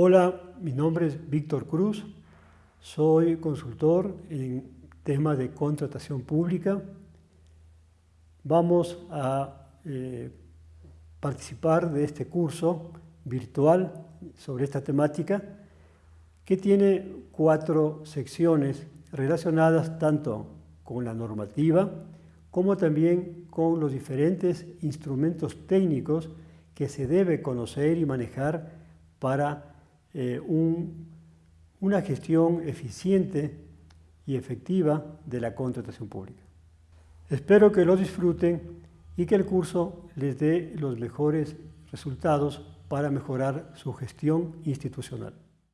Hola, mi nombre es Víctor Cruz, soy consultor en temas de contratación pública. Vamos a eh, participar de este curso virtual sobre esta temática que tiene cuatro secciones relacionadas tanto con la normativa como también con los diferentes instrumentos técnicos que se debe conocer y manejar para eh, una gestión eficiente y efectiva de la contratación pública. Espero que lo disfruten y que el curso les dé los mejores resultados para mejorar su gestión institucional.